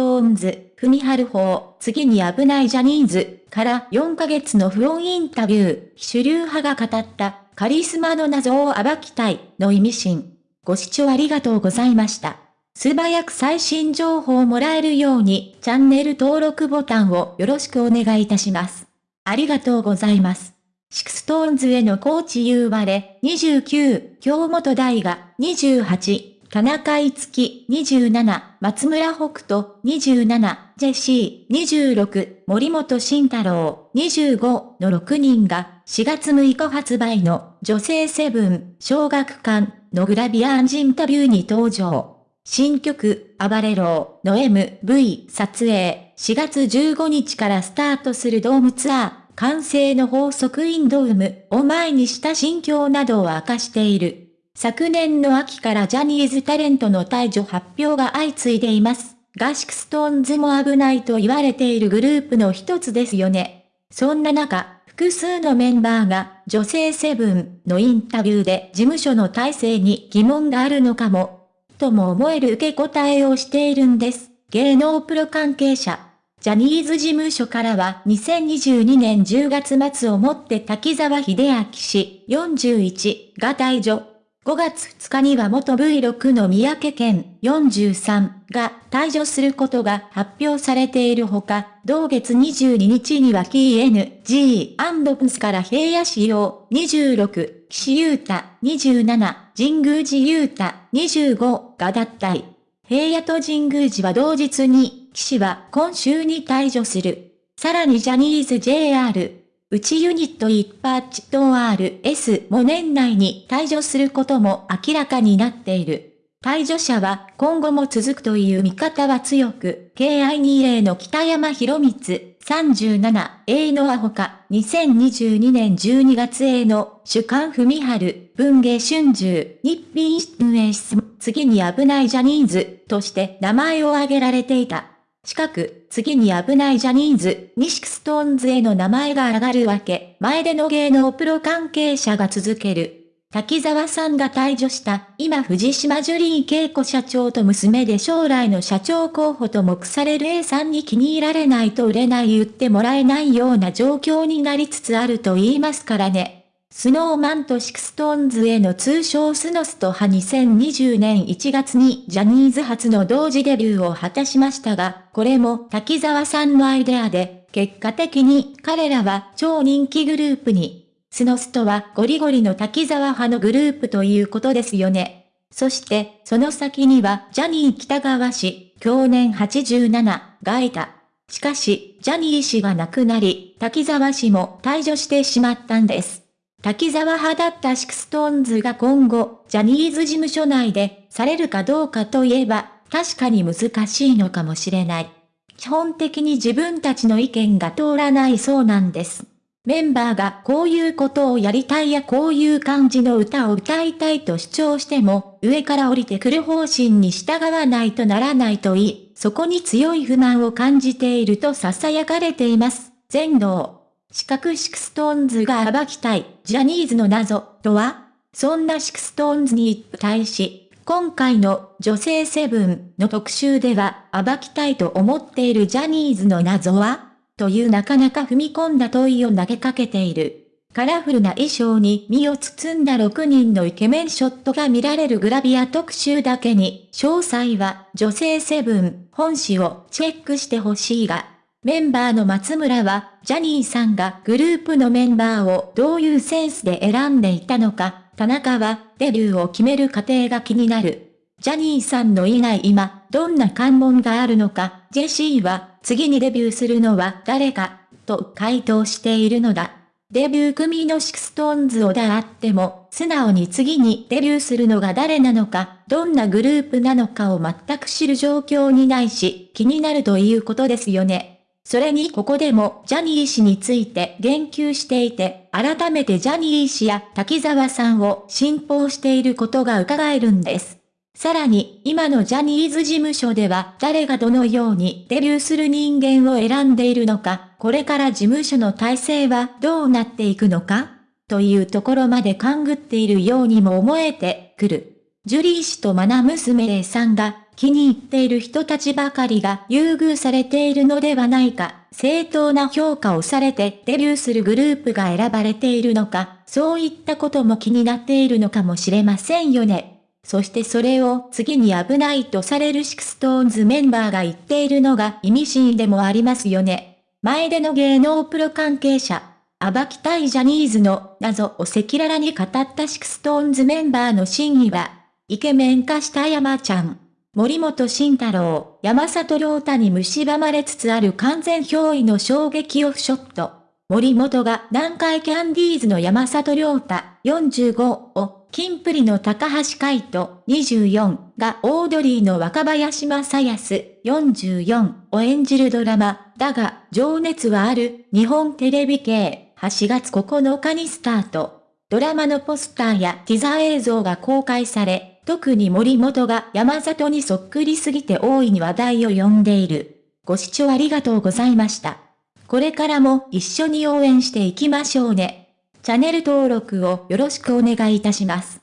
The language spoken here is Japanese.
トーンズ、ふみはる方、次に危ないジャニーズ、から4ヶ月の不穏インタビュー、主流派が語ったカリスマの謎を暴きたい、の意味深。ご視聴ありがとうございました。素早く最新情報をもらえるように、チャンネル登録ボタンをよろしくお願いいたします。ありがとうございます。 SixTONESの髙地優吾29、京本大我、28、田中樹27、松村北斗27、ジェシー26、森本慎太郎25の6人が4月6日発売の女性セブン小学館のグラビア&インタビューに登場。新曲、暴れろの MV 撮影4月15日からスタートするドームツアー。慣声の法則 in DOME を前にした心境などを明かしている。昨年の秋からジャニーズタレントの退場発表が相次いでいます。がSixTONESも危ないと言われているグループの一つですよね。そんな中、複数のメンバーが女性セブンのインタビューで事務所の体制に疑問があるのかも、とも思える受け答えをしているんです。芸能プロ関係者。ジャニーズ事務所からは2022年10月末をもって滝沢秀明氏41が退場。5月2日には元 V6 の三宅健43が退場することが発表されているほか、同月22日には KNG& から平野仕様26、岸優太27、神宮寺優太25が脱退。平野と神宮寺は同日に、岸は今週に退場する。さらにジャニーズ JR うちユニット一パッチと RS も年内に退場することも明らかになっている。退場者は今後も続くという見方は強く、KI20 の北山博光 37A のアホか、2022年12月 A の主観文春、文芸春秋、日品運営室、次に危ないジャニーズとして名前を挙げられていた。近く、次に危ないジャニーズ、にSixTONESの名前が上がるわけ、前出の芸能プロ関係者が続ける。滝沢さんが退場した、今藤島ジュリー恵子社長と娘で将来の社長候補と目される A さんに気に入られないと売れない言ってもらえないような状況になりつつあると言いますからね。 Snow Manと SixTONESの通称スノストは2020年1月にジャニーズ初の同時デビューを果たしましたが、これも滝沢さんのアイデアで、結果的に彼らは超人気グループに。スノストはゴリゴリの滝沢派のグループということですよね。そして、その先にはジャニー喜多川氏、享年87がいた。しかし、ジャニー氏が亡くなり、滝沢氏も退場してしまったんです。滝沢派だった SixTONES が今後、ジャニーズ事務所内で、されるかどうかといえば、確かに難しいのかもしれない。基本的に自分たちの意見が通らないそうなんです。メンバーがこういうことをやりたいやこういう感じの歌を歌いたいと主張しても、上から降りてくる方針に従わないとならないといい、そこに強い不満を感じていると囁かれています。前出。四角 SixTONESが暴きたい、ジャニーズの謎、とは？そんな SixTONESに対し、今回の女性セブンの特集では暴きたいと思っているジャニーズの謎は？というなかなか踏み込んだ問いを投げかけている。カラフルな衣装に身を包んだ6人のイケメンショットが見られるグラビア特集だけに、詳細は女性セブン本誌をチェックしてほしいが、メンバーの松村は、ジャニーさんがグループのメンバーをどういうセンスで選んでいたのか、田中はデビューを決める過程が気になる。ジャニーさんのいない今、どんな関門があるのか、ジェシーは、次にデビューするのは誰か、と回答しているのだ。デビュー組の SixTONESであっても、素直に次にデビューするのが誰なのか、どんなグループなのかを全く知る状況にないし、気になるということですよね。それにここでもジャニー氏について言及していて、改めてジャニー氏や滝沢さんを信奉していることが伺えるんです。さらに、今のジャニーズ事務所では誰がどのようにデビューする人間を選んでいるのか、これから事務所の体制はどうなっていくのかというところまで勘ぐっているようにも思えてくる。ジュリー氏とマナ娘さんが気に入っている人たちばかりが優遇されているのではないか、正当な評価をされてデビューするグループが選ばれているのか、そういったことも気になっているのかもしれませんよね。そしてそれを次に危ないとされる SixTONESメンバーが言っているのが意味深でもありますよね。前出の芸能プロ関係者、暴きたいジャニーズの謎を赤裸々に語った SixTONESメンバーの真意は、イケメン化した山ちゃん。森本慎太郎、山里亮太に蝕まれつつある完全憑依の衝撃オフショット。森本が南海キャンディーズの山里亮太45を、キンプリの高橋海人24がオードリーの若林正康44を演じるドラマ、だが、情熱はある日本テレビ系8月9日にスタート。ドラマのポスターやティザー映像が公開され、特に森本が山里にそっくりすぎて大いに話題を呼んでいる。ご視聴ありがとうございました。これからも一緒に応援していきましょうね。チャンネル登録をよろしくお願いいたします。